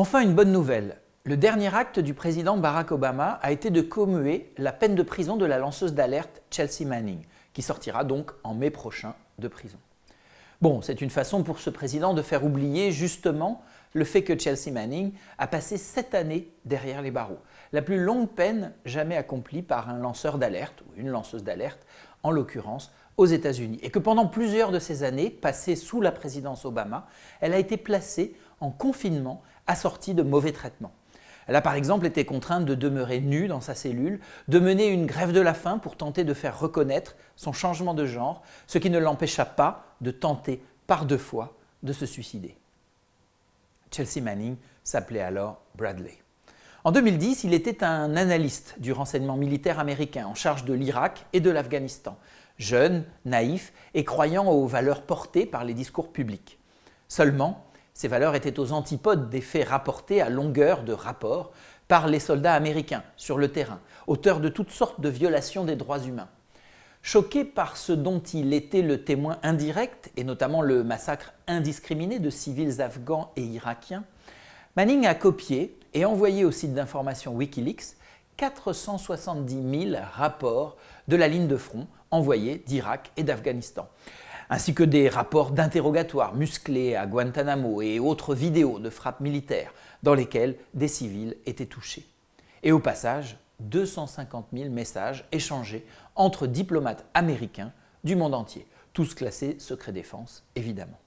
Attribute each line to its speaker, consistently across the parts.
Speaker 1: Enfin, une bonne nouvelle. Le dernier acte du président Barack Obama a été de commuer la peine de prison de la lanceuse d'alerte Chelsea Manning, qui sortira donc en mai prochain de prison. Bon, c'est une façon pour ce président de faire oublier justement le fait que Chelsea Manning a passé sept années derrière les barreaux, la plus longue peine jamais accomplie par un lanceur d'alerte ou une lanceuse d'alerte, en l'occurrence aux États-Unis, et que pendant plusieurs de ces années passées sous la présidence Obama, elle a été placée en confinement assortie de mauvais traitements. Elle a par exemple été contrainte de demeurer nue dans sa cellule, de mener une grève de la faim pour tenter de faire reconnaître son changement de genre, ce qui ne l'empêcha pas de tenter par deux fois de se suicider. Chelsea Manning s'appelait alors Bradley. En 2010, il était un analyste du renseignement militaire américain en charge de l'Irak et de l'Afghanistan, jeune, naïf et croyant aux valeurs portées par les discours publics. Seulement, ces valeurs étaient aux antipodes des faits rapportés à longueur de rapport par les soldats américains sur le terrain, auteurs de toutes sortes de violations des droits humains. Choqué par ce dont il était le témoin indirect, et notamment le massacre indiscriminé de civils afghans et irakiens, Manning a copié et envoyé au site d'information Wikileaks 470 000 rapports de la ligne de front envoyés d'Irak et d'Afghanistan, ainsi que des rapports d'interrogatoire musclés à Guantanamo et autres vidéos de frappes militaires dans lesquelles des civils étaient touchés. Et au passage, 250 000 messages échangés entre diplomates américains du monde entier, tous classés secret défense évidemment.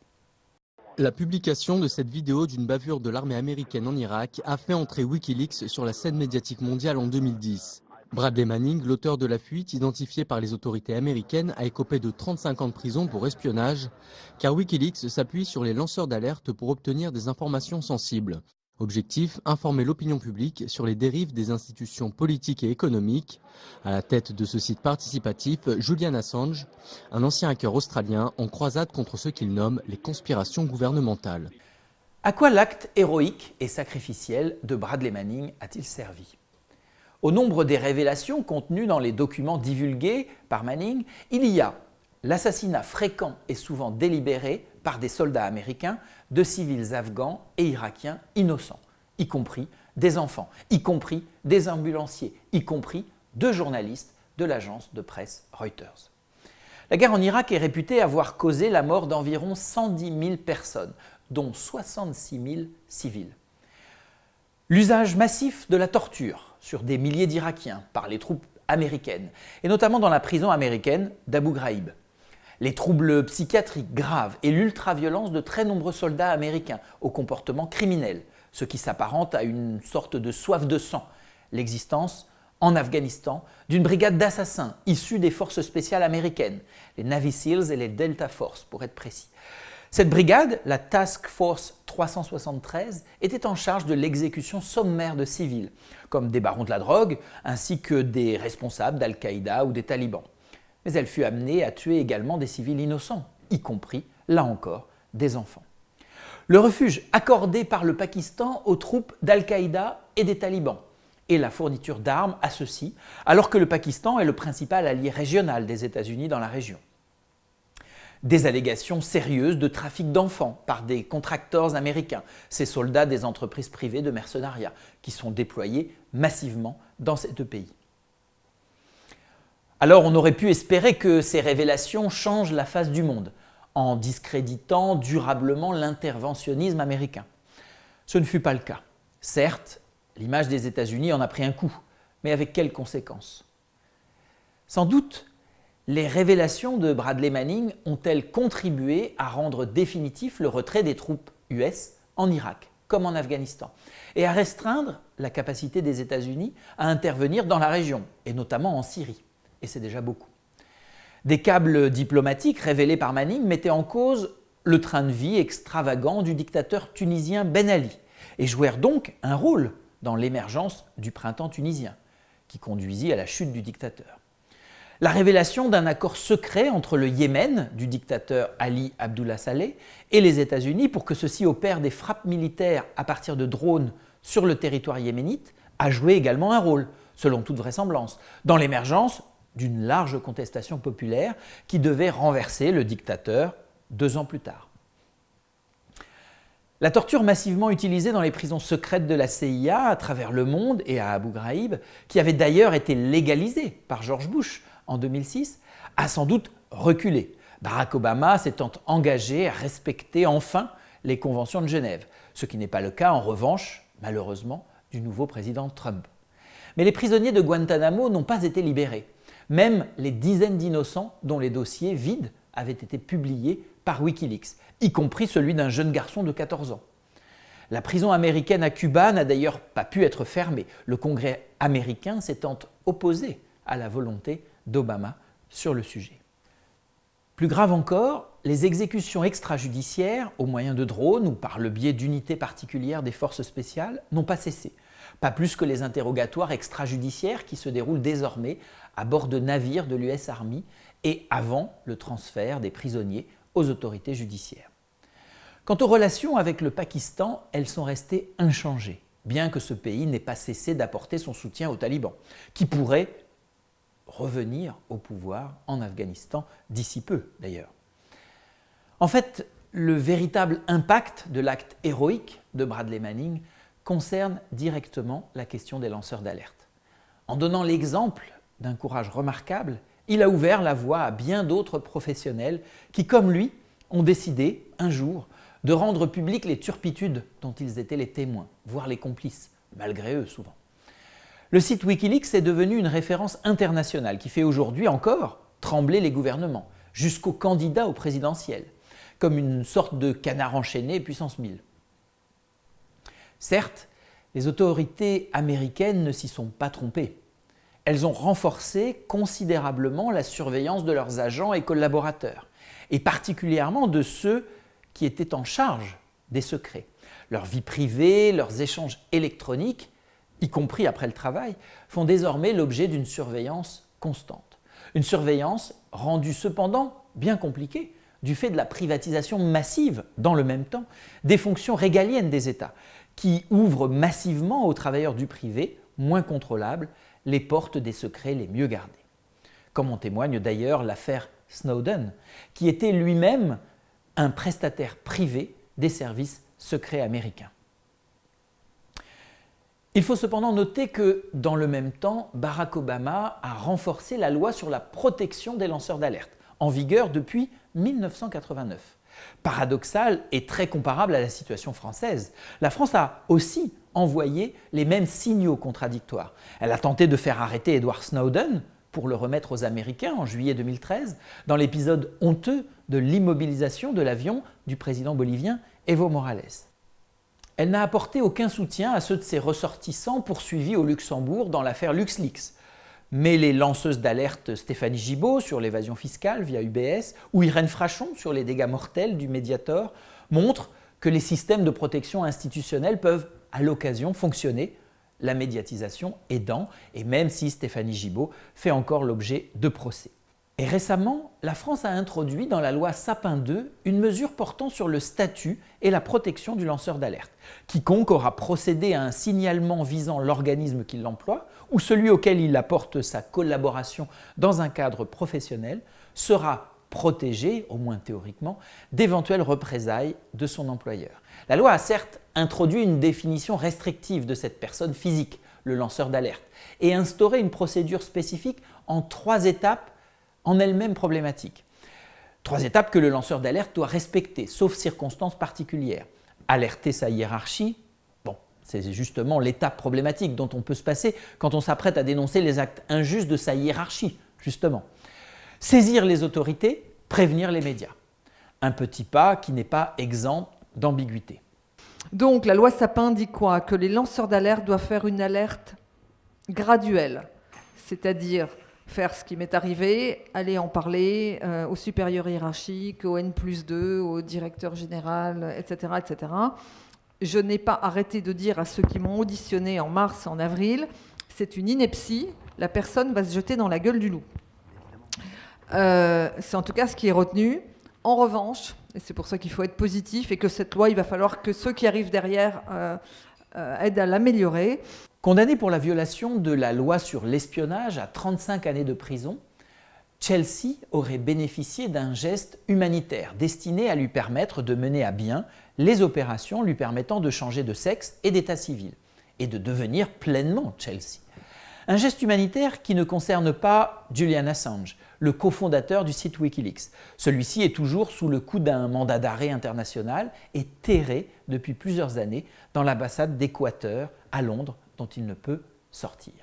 Speaker 2: La publication de cette vidéo d'une bavure de l'armée américaine en Irak a fait entrer Wikileaks sur la scène médiatique mondiale en 2010. Bradley Manning, l'auteur de la fuite, identifié par les autorités américaines, a écopé de 35 ans de prison pour espionnage, car Wikileaks s'appuie sur les lanceurs d'alerte pour obtenir des informations sensibles. Objectif, informer l'opinion publique sur les dérives des institutions politiques et économiques. À la tête de ce site participatif, Julian Assange, un ancien hacker australien en croisade contre ce qu'il nomme les conspirations gouvernementales.
Speaker 1: À quoi l'acte héroïque et sacrificiel de Bradley Manning a-t-il servi? Au nombre des révélations contenues dans les documents divulgués par Manning, il y a l'assassinat fréquent et souvent délibéré par des soldats américains de civils afghans et irakiens innocents, y compris des enfants, y compris des ambulanciers, y compris deux journalistes de l'agence de presse Reuters. La guerre en Irak est réputée avoir causé la mort d'environ 110 000 personnes, dont 66 000 civils. L'usage massif de la torture, sur des milliers d'Irakiens par les troupes américaines, et notamment dans la prison américaine d'Abu Ghraib. Les troubles psychiatriques graves et l'ultraviolence de très nombreux soldats américains au comportement criminel, ce qui s'apparente à une sorte de soif de sang, l'existence en Afghanistan d'une brigade d'assassins issus des forces spéciales américaines, les Navy SEALs et les Delta Force pour être précis. Cette brigade, la Task Force 373, était en charge de l'exécution sommaire de civils, comme des barons de la drogue, ainsi que des responsables d'Al-Qaïda ou des talibans. Mais elle fut amenée à tuer également des civils innocents, y compris, là encore, des enfants. Le refuge accordé par le Pakistan aux troupes d'Al-Qaïda et des talibans, et la fourniture d'armes à ceux-ci, alors que le Pakistan est le principal allié régional des États-Unis dans la région des allégations sérieuses de trafic d'enfants par des contracteurs américains, ces soldats des entreprises privées de mercenariat, qui sont déployés massivement dans ces deux pays. Alors on aurait pu espérer que ces révélations changent la face du monde, en discréditant durablement l'interventionnisme américain. Ce ne fut pas le cas. Certes, l'image des États-Unis en a pris un coup, mais avec quelles conséquences? Sans doute les révélations de Bradley Manning ont-elles contribué à rendre définitif le retrait des troupes US en Irak, comme en Afghanistan, et à restreindre la capacité des États-Unis à intervenir dans la région, et notamment en Syrie? Et c'est déjà beaucoup. Des câbles diplomatiques révélés par Manning mettaient en cause le train de vie extravagant du dictateur tunisien Ben Ali, et jouèrent donc un rôle dans l'émergence du printemps tunisien, qui conduisit à la chute du dictateur la révélation d'un accord secret entre le Yémen, du dictateur Ali Abdullah Saleh, et les États-Unis pour que ceux-ci opèrent des frappes militaires à partir de drones sur le territoire yéménite a joué également un rôle, selon toute vraisemblance, dans l'émergence d'une large contestation populaire qui devait renverser le dictateur deux ans plus tard. La torture massivement utilisée dans les prisons secrètes de la CIA à travers le monde et à Abu Ghraib, qui avait d'ailleurs été légalisée par George Bush en 2006, a sans doute reculé. Barack Obama s'étant engagé à respecter enfin les conventions de Genève, ce qui n'est pas le cas en revanche, malheureusement, du nouveau président Trump. Mais les prisonniers de Guantanamo n'ont pas été libérés. Même les dizaines d'innocents dont les dossiers vides avaient été publiés par Wikileaks, y compris celui d'un jeune garçon de 14 ans. La prison américaine à Cuba n'a d'ailleurs pas pu être fermée, le Congrès américain s'étant opposé à la volonté d'Obama sur le sujet. Plus grave encore, les exécutions extrajudiciaires au moyen de drones ou par le biais d'unités particulières des forces spéciales n'ont pas cessé, pas plus que les interrogatoires extrajudiciaires qui se déroulent désormais à bord de navires de l'US Army et avant le transfert des prisonniers aux autorités judiciaires. Quant aux relations avec le Pakistan, elles sont restées inchangées, bien que ce pays n'ait pas cessé d'apporter son soutien aux talibans, qui pourraient revenir au pouvoir en Afghanistan d'ici peu d'ailleurs. En fait, le véritable impact de l'acte héroïque de Bradley Manning concerne directement la question des lanceurs d'alerte. En donnant l'exemple d'un courage remarquable, il a ouvert la voie à bien d'autres professionnels qui, comme lui, ont décidé, un jour, de rendre publiques les turpitudes dont ils étaient les témoins, voire les complices, malgré eux souvent. Le site Wikileaks est devenu une référence internationale qui fait aujourd'hui encore trembler les gouvernements, jusqu'aux candidats au présidentiel, comme une sorte de canard enchaîné puissance 1000. Certes, les autorités américaines ne s'y sont pas trompées elles ont renforcé considérablement la surveillance de leurs agents et collaborateurs, et particulièrement de ceux qui étaient en charge des secrets. Leur vie privée, leurs échanges électroniques, y compris après le travail, font désormais l'objet d'une surveillance constante. Une surveillance rendue cependant bien compliquée du fait de la privatisation massive, dans le même temps, des fonctions régaliennes des États, qui ouvrent massivement aux travailleurs du privé, moins contrôlables, les portes des secrets les mieux gardés. Comme en témoigne d'ailleurs l'affaire Snowden, qui était lui-même un prestataire privé des services secrets américains. Il faut cependant noter que, dans le même temps, Barack Obama a renforcé la loi sur la protection des lanceurs d'alerte, en vigueur depuis 1989. Paradoxal et très comparable à la situation française. La France a aussi envoyé les mêmes signaux contradictoires. Elle a tenté de faire arrêter Edward Snowden pour le remettre aux Américains en juillet 2013 dans l'épisode honteux de l'immobilisation de l'avion du président bolivien Evo Morales. Elle n'a apporté aucun soutien à ceux de ses ressortissants poursuivis au Luxembourg dans l'affaire LuxLeaks, mais les lanceuses d'alerte Stéphanie Gibault sur l'évasion fiscale via UBS ou Irène Frachon sur les dégâts mortels du Mediator montrent que les systèmes de protection institutionnelle peuvent à l'occasion fonctionner, la médiatisation aidant, et même si Stéphanie Gibault fait encore l'objet de procès. Et récemment, la France a introduit dans la loi Sapin 2 une mesure portant sur le statut et la protection du lanceur d'alerte. Quiconque aura procédé à un signalement visant l'organisme qui l'emploie ou celui auquel il apporte sa collaboration dans un cadre professionnel sera protégé, au moins théoriquement, d'éventuelles représailles de son employeur. La loi a certes introduit une définition restrictive de cette personne physique, le lanceur d'alerte, et instauré une procédure spécifique en trois étapes en elles-mêmes problématiques. Trois étapes que le lanceur d'alerte doit respecter, sauf circonstances particulières. Alerter sa hiérarchie, bon, c'est justement l'étape problématique dont on peut se passer quand on s'apprête à dénoncer les actes injustes de sa hiérarchie, justement. Saisir les autorités, prévenir les médias. Un petit pas qui n'est pas exempt d'ambiguïté.
Speaker 3: Donc la loi Sapin dit quoi? Que les lanceurs d'alerte doivent faire une alerte graduelle, c'est-à-dire faire ce qui m'est arrivé, aller en parler euh, au supérieur hiérarchique, au N plus 2, au directeur général, etc. etc. Je n'ai pas arrêté de dire à ceux qui m'ont auditionné en mars, en avril, c'est une ineptie, la personne va se jeter dans la gueule du loup. Euh, c'est en tout cas ce qui est retenu. En revanche, et c'est pour ça qu'il faut être positif et que cette loi, il va falloir que ceux qui arrivent derrière euh, aident à
Speaker 1: Chelsea aurait bénéficié d'un geste humanitaire destiné à lui permettre de mener à bien les opérations lui permettant de changer de sexe et d'état civil et de devenir pleinement Chelsea. Un geste humanitaire qui ne concerne pas Julian Assange, le cofondateur du site Wikileaks. Celui-ci est toujours sous le coup d'un mandat d'arrêt international et terré depuis plusieurs années dans l'ambassade d'Équateur à Londres dont il ne peut sortir.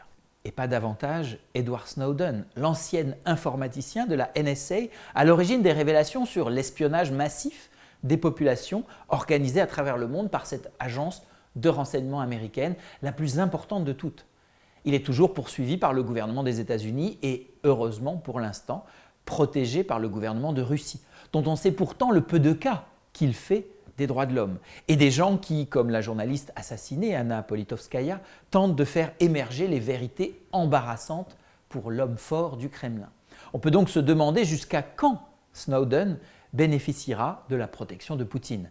Speaker 1: Et pas davantage Edward Snowden, l'ancien informaticien de la NSA, à l'origine des révélations sur l'espionnage massif des populations organisé à travers le monde par cette agence de renseignement américaine, la plus importante de toutes. Il est toujours poursuivi par le gouvernement des États-Unis et, heureusement pour l'instant, protégé par le gouvernement de Russie, dont on sait pourtant le peu de cas qu'il fait des droits de l'homme, et des gens qui, comme la journaliste assassinée Anna Politkovskaya, tentent de faire émerger les vérités embarrassantes pour l'homme fort du Kremlin. On peut donc se demander jusqu'à quand Snowden bénéficiera de la protection de Poutine.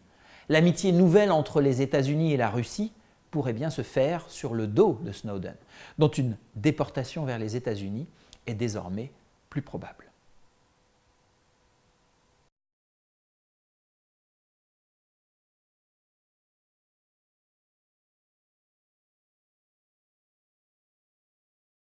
Speaker 1: L'amitié nouvelle entre les États-Unis et la Russie pourrait bien se faire sur le dos de Snowden, dont une déportation vers les États-Unis est désormais plus probable.